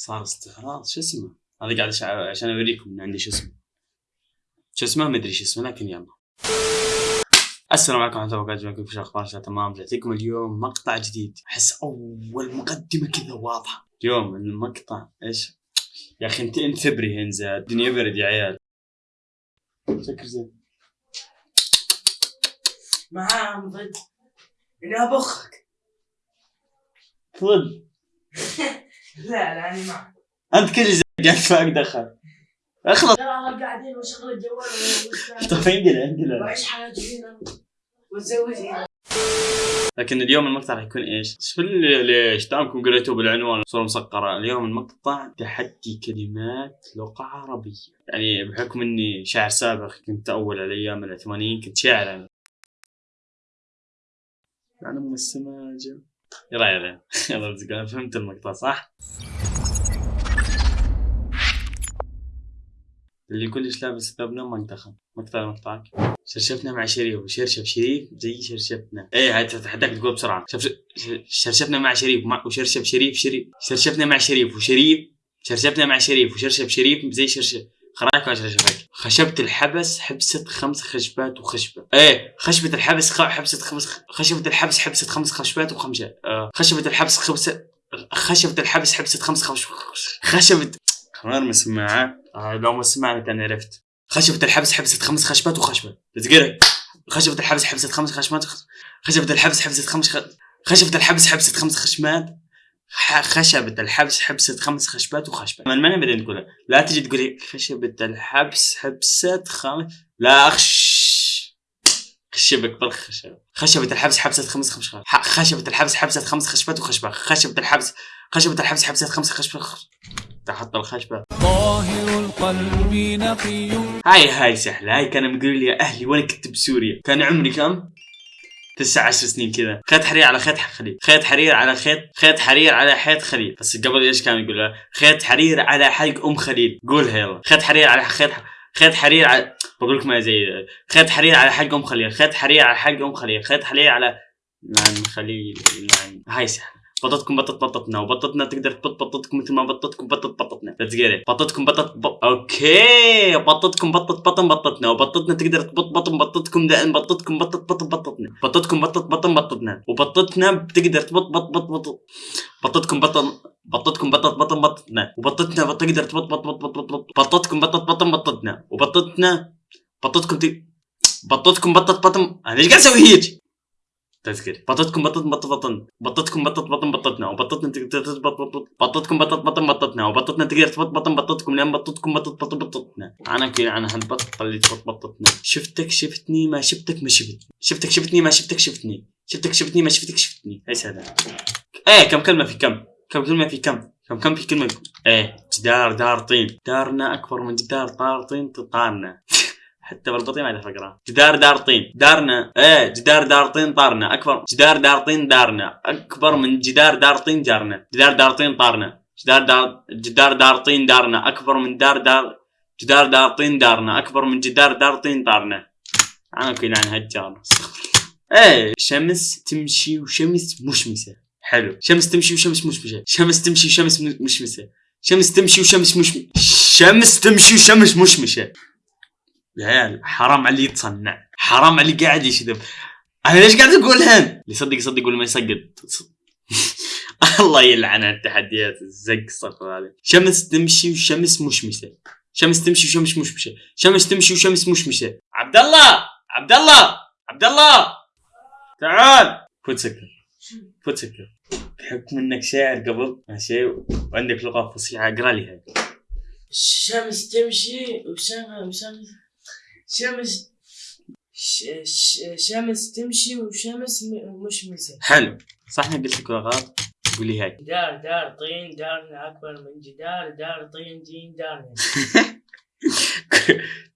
صار استعراض شو اسمه؟ هذا قاعد عشان أوريكم ان عندي شو اسمه. شو اسمه؟ ما أدري شو اسمه لكن يلا. السلام عليكم ورحمة الله وبركاته في أخبار شو تمام. جيت لكم اليوم مقطع جديد. أحس أول مقدمة كذا واضحة. اليوم المقطع إيش؟ يا أخي انت انتبري هنزة. الدنيا برد يا عيال. سكر زين معاهم ضد. اني ابخك تفضل لا لا أنا معك أنت كل قاعد معك دخل. أخلص. ترى قاعدين وشغل الجوال طيب عندنا عندنا وأعيش حياتي لكن اليوم المقطع راح يكون إيش؟ شو اللي- ليش؟ دامكم قريتوا بالعنوان صورة مسقرة، اليوم المقطع تحدي كلمات لغة عربية، يعني بحكم إني شاعر سابق كنت أول على أيام العثمانيين كنت شاعر أنا. يعني ام السماجة. يلا يلا فهمت المقطع صح؟ اللي كلش لابس ثوب نوم ما انتخب مقطع مقطعك. شرشفنا مع شريف وشرشف شريف زي شرشفنا. إيه هاي تتحداك تقول بسرعة. شرشفنا مع شريف. وشرشف شريف شريف. شرشفنا مع شريف. وشريف شرشفنا مع شريف. وشرشف شريف زي شرشف. خرايك ولا شرشفك خشبة الحبس حبست خمس خشبات وخشبة. إيه خشبة الحبس خ... حبست خمس خشبة الحبس حبست خمس خشبات وخمسة. آه. خشبة الحبس خمسة خشبة الحبس حبست خمس خش... خشبة. خمار مسماعة آه لو ما سمعنا كان عرفت. خشبة الحبس حبست خمس خشبات وخشبة. تذكرها خشبة الحبس حبست خمس خشمات خشبة الحبس حبست خمس خ... خشبة الحبس حبست خمس خشمات ح- خشبة الحبس حبست خمس خشبات وخشبة. من من بعدين تقولها لا تجي تقولي خشبة الحبس حبست خمس لا أخش خشبك بالخشبة خشبة. الحبس حبست خمس ح- خشبة الحبس حبست خمس خشبات وخشبة. خشبة الحبس خشبة الحبس حبست خمس خشبة. تحط الخشبة. طاهر القلب نقي. هاي هاي سهلة. هاي كان مقول لي يا أهلي وأنا كنت بسوريا. كان عمري كم؟ تسع عشر سنين كذا. خيط حرير على خيط خليل. خيط حرير على خيط خيط حرير على حيط خليل. بس قبل إيش كان يقول له؟ خيط حرير على حلق أم خليل. قولها يلا. خيط حرير على خيط خيط حرير على بقول لكم زي خيط حرير على حلق أم خليل. خيط حرير على حلق أم خليل. خيط حرير على نعم خليل نعم هاي سهلة. بطتكم بطت بطتنا وبطتنا تقدر تبط بطتكم مثل ما بطتكم بطت بطتنا let's get بطتكم بطت ب... okay. بطتكم بطت بطن بطتنا وبطتنا تقدر تبط بطن بطتكم دائما بطتكم بطت بطن بطتنا بطتكم بطت بطن بطتنا وبطتنا بتقدر تبط بط بط بط بطتكم بطن بطتكم بطت بطن بطتنا وبطتنا بط- تقدر تبط بط بط بط بط بط بطتكم بطت بطن بطتنا وبطتنا بطتكم. بطتكم بطت بطن أنا إيش قاعد أسوي هيك؟ تذكر بطتكم بطت بط بطن. بطتكم بطت بطن بطتنا. وبطتنا تقدر تبط بط بط بطتكم بطت بطن بطتنا. وبطتنا تقدر تبط بطن بطتكم. لأن بطتكم بطت بطن بطتنا. أنا كذا أنا هالبطه اللي تبط بطتنا. شفتك شفتني ما شفتك ما شفتني. شفتك شفتني ما شفتك شفتني. شفتك شفتني ما شفتك شفتني. إيش هذا؟ إيه كم كلمة في كم؟ كم كلمة في كم؟ كم كم في كلمة؟ إيه جدار دار طين دارنا أكبر من جدار دار طين طارنا حتى بالبطيء ما اعرف اقرا جدار دار طين دارنا إيه جدار دار طين طارنا. أكبر جدار دار طين دارنا. أكبر من جدار دار طين جارنا. جدار دار طين طارنا. جدار دار جدار دار طين دارنا. أكبر من دار دار جدار دار طين دارنا. أكبر من جدار دار طين طارنا. أنا كل عن هالجار إيه شمس تمشي وشمس مشمسة. حلو. شمس تمشي وشمس مشمسة. شمس تمشي وشمس مشمسة. شمس تمشي وشمس مش شمس تمشي وشمس مشمشه يا عيال حرام على اللي يتصنع حرام على اللي قاعد يشذب. أنا ليش قاعد اقولها اللي يصدق يصدق واللي ما يصدق. الله يلعن التحديات الزق صفر هذه. شمس تمشي وشمس مشمسه شمس تمشي وشمس مشمسه شمس تمشي وشمس مشمسه عبد الله! عبد الله! عبد الله! تعال! فوت سكر. فوت سكر. بحكم إنك شاعر قبل ماشي؟ وعندك لغة فصيحة اقرأ لي هاي. الشمس تمشي وشمس شمس شمس ش... ش... شمس تمشي وشمس م... مشمسة حلو. صح اني قلت لك لغات قولي هاي. دار دار طين دارنا أكبر من جدار دار طين جين دارنا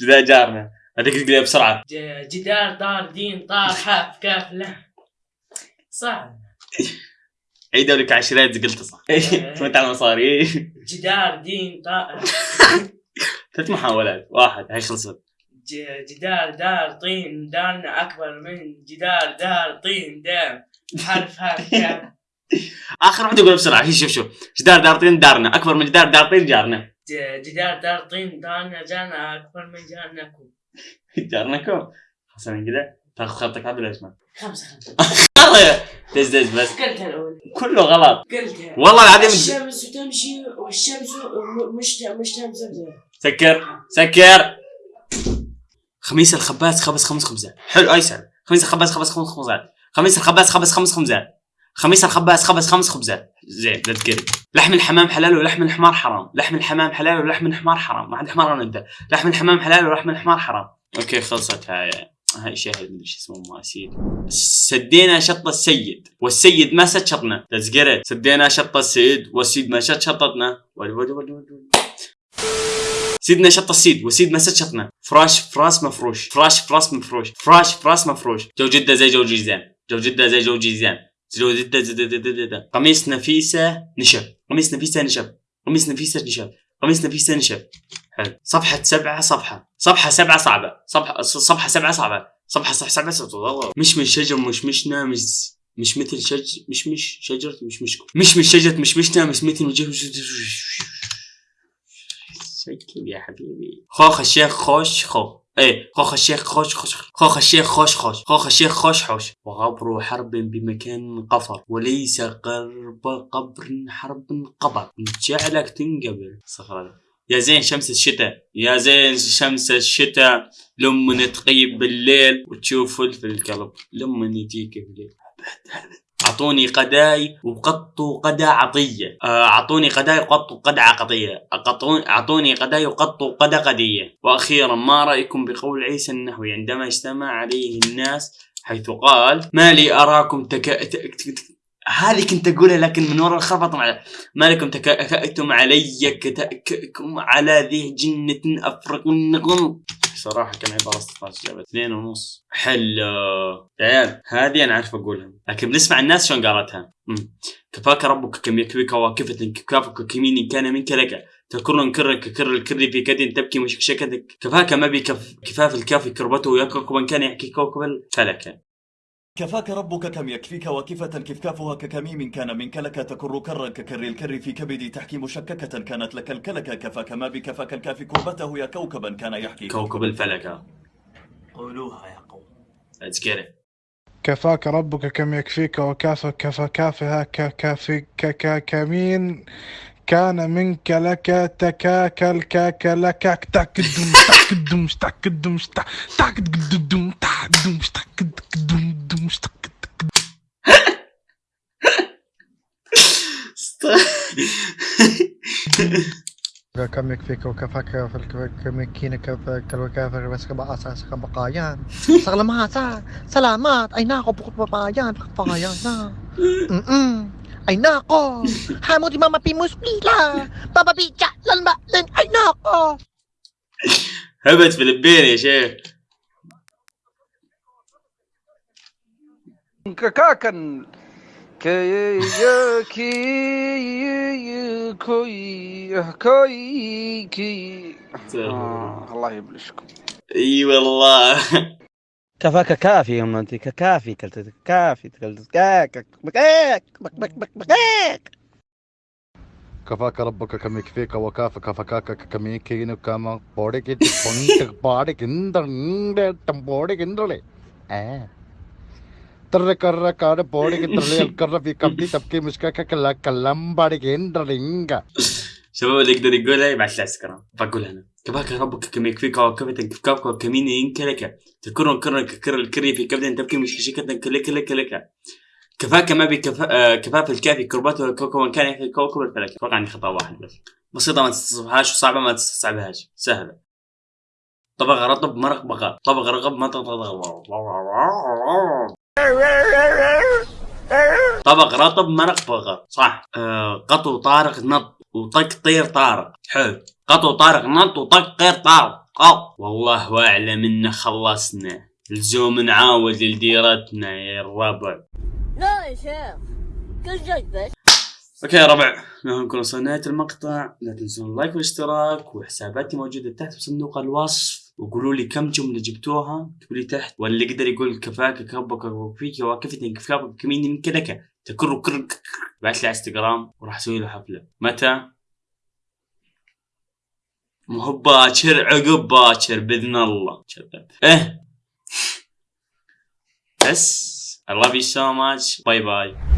جدا جارنا. هذيك تقوليها بسرعة. جدار دار دين طار حاف كاف لا. صح. عيدوا لك عشرات قلت صح. تمت على المصاري جدار دين طار. ثلاث محاولات. واحد هاي خلصت. جدار دار طين دارنا أكبر من جدار دار طين دام. حرف حرف كاف آخر واحد يقول بسرعة. شوف شوف. جدار دار طين دارنا. أكبر من جدار دار طين جارنا. جدار دار طين دارنا جانا أكبر من جارناكم جارناكم حسنا كذا تاخذ خطك. عبد الاسماء خمسة والله دز دز بس. قلتها الأولى كله غلط. قلتها والله العظيم الشمس تمشي والشمس مش مش تمشي سكر سكر. خميس الخباز خبز خمس خبزات حلو ايسر خميس الخباز خبز خمس خبزات خميس. الخباز خبز خمس خبزات خميس الخباز خبز خمس خبزات زين لا تقرب لحم الحمام حلال ولحم الحمار حرام. لحم الحمام حلال ولحم الحمار حرام. ما عند حمار انت لحم الحمام حلال ولحم الحمار حرام. okay خلصت. هاي هاي شاهد مدري شو اسمه ما سدينا شط السيد. والسيد ما سد شطنا. let's سدينا شط السيد. والسيد ما شط شطتنا. ولي ولي ولي ولي. سيدنا شط السيد وسيد ما سد شطنا. فراش فراس مفروش فراش فراس مفروش فراش فراس مفروش جو جدة زي جو جيزان. جو جدة زي جو جيزان. جو جدة زي زي. قميص نفيسة نشف قميص نفيسة نشف قميص نفيسة نشف قميص نفيسة نشف حلو. صفحة سبعة صفحة. صفحة سبعة صعبة. صفحة صفحة سبعة صعبة. صفحة صفحة سبعة صعبة. مش من شجر مش مشنا مش مش مثل شج مش مش شجرة مش مشكو. مش من شجرة مش مشنا مش مثل شكل يا حبيبي. خوخ الشيخ خوش خو إيه خوخ الشيخ خوش خوش. خوخ الشيخ خوش خوش. خوخ الشيخ خوش خوش. وغبر حرب بمكان قفر. وليس قرب قبر حرب قبر. جعلك تنقبل. صخرة يا زين شمس الشتاء. يا زين شمس الشتاء. لما تغيب بالليل. وتشوف فلفل القلب. لما يجيك بالليل. أعطوني قداي وقطوا قدا عطية. آه، أعطوني قداي وقطوا قدا عقطيه أعطوني قداي وقطوا قدا قدية. وأخيرا ما رأيكم بقول عيسى النحوي عندما اجتمع عليه الناس حيث قال ما لي أراكم تك... ت... ت... ت... هذه كنت أقولها لكن من وراء الخربطه مع ما لكم تكأتم علي كتأككم على ذي جنة أفرقنكم؟ صراحة كم عبارة استطاعت جابت اثنين ونص. حلو عيال هذه أنا عارف أقولها. لكن بنسمع الناس شلون قالتها. كفاك ربك كم يكفيك واكفة كفافك كمين كان منك لك. تكر كر ككر الكر في كد تبكي مشكشكتك كفاك ما بكف كفاف الكاف كربته يكرك من كان يحكي كوكب الفلك. كفاك ربك كم يكفيك وكفة كفكافها ككميم كان منك لك تكر كرا ككر الكر في كبدي تحكي مشككة كانت لك الكلك كفاك ما بكفاك الكاف كربته يا كوكبا كان يحكي. كوكب الفلك. قولوها يا قوم. Let's get it. كفاك ربك كم يكفيك وكافك كفكافها ككافي ككامين كان منك لك تكاكل كاك لك. تاك دم تاك دم تاك دم تاك دم تاك دم تاك دم. دم تاك كم يكفيك وكفاك في الكمكين كالوكافر بس كبقى أساس كبقايان سلامات سلامات أي ناقو بقايان بقايان م أي ناقو. حمودي ماما بي مسبيلا بابا بي جعلن بقلن أي ناقو. هبت فلبين يا شيخ. كاكن. كي كي كوي كوي كي آه الله يبلشكم. إي والله. كفاك كافي يا أنت كافي كلت كافي كلت كاك بكاك بك بك بك بكاك كفاك ربك كم يكفيك وكافك فكاك كميكين كما بوريك بونك بارك إندر تمبوريك إندرلي. آه. تر كر كار بوريك ترلي الكر في كبدي تبكي مشكاك كلا كلام بارك اندرلينجا شباب اللي يقدر يقولها يبعث لي اسكرام بقول أنا كفاك ربك كم يكفيك وكفتك كفاك وكمين ينك لك تكرن كرن ككر الكري في كبد تبكي مش شيكة كلك لك لك كفاك ما بكفاف كفاف الكافي كربته كوكب كان يحكي كوكب الفلك أتوقع عندي خطا واحد بس. بسيطة ما تستصعبهاش وصعبة ما تستصعبهاش سهلة طبق رطب مرق بقر طبق رغب ما تطبق طبق رطب مرق بقر صح. آه قطو طارق نط وطق طير طارق. حلو. قطو طارق نط وطق طير طارق. أو والله واعلم انه خلصنا. لزوم نعاود لديرتنا يا الربع. لا يا شيخ. كل شيء بس. okay يا ربع. نحن نكون وصلنا نهاية المقطع. لا تنسون ال like والاشتراك. وحساباتي موجودة تحت بصندوق الوصف. وقولوا لي كم جملة جبتوها اكتبوا لي تحت واللي يقدر يقول كفاك ربك وكفيك وكفتني كفاك كمين من كلك تكر كر بعت لي على إنستغرام وراح أسوي له حفلة. متى؟ مو باكر عقب باكر بإذن الله. إيه. بس. I love you so much. باي باي